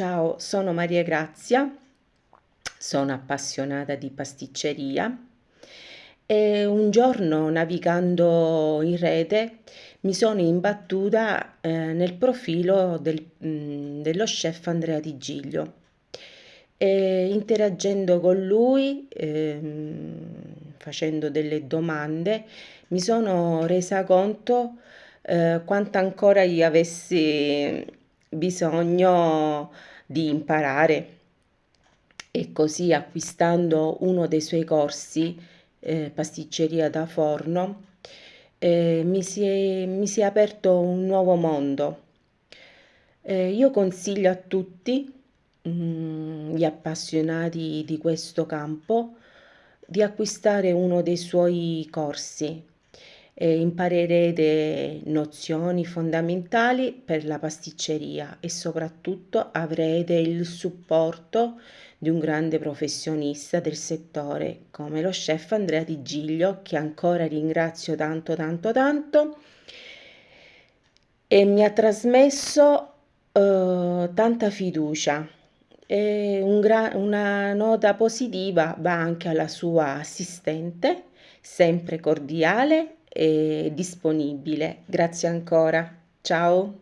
Ciao, sono Maria Grazia, sono appassionata di pasticceria e un giorno navigando in rete mi sono imbattuta eh, nel profilo del, mh, mm, dello chef Andrea Di Giglio. E interagendo con lui, ehm, facendo delle domande, mi sono resa conto eh, quanto ancora io avessi bisogno di imparare e così acquistando uno dei suoi corsi, eh, pasticceria da forno, eh, mi, si è, mi, si è, aperto un nuovo mondo. Eh, io consiglio a tutti mh, mm, gli appassionati di questo campo di acquistare uno dei suoi corsi eh, imparerete nozioni fondamentali per la pasticceria e soprattutto avrete il supporto di un grande professionista del settore come lo chef Andrea Di Giglio che ancora ringrazio tanto tanto tanto. E mi ha trasmesso eh, tanta fiducia. E un una nota positiva va anche alla sua assistente sempre cordiale disponibile. Grazie ancora. Ciao.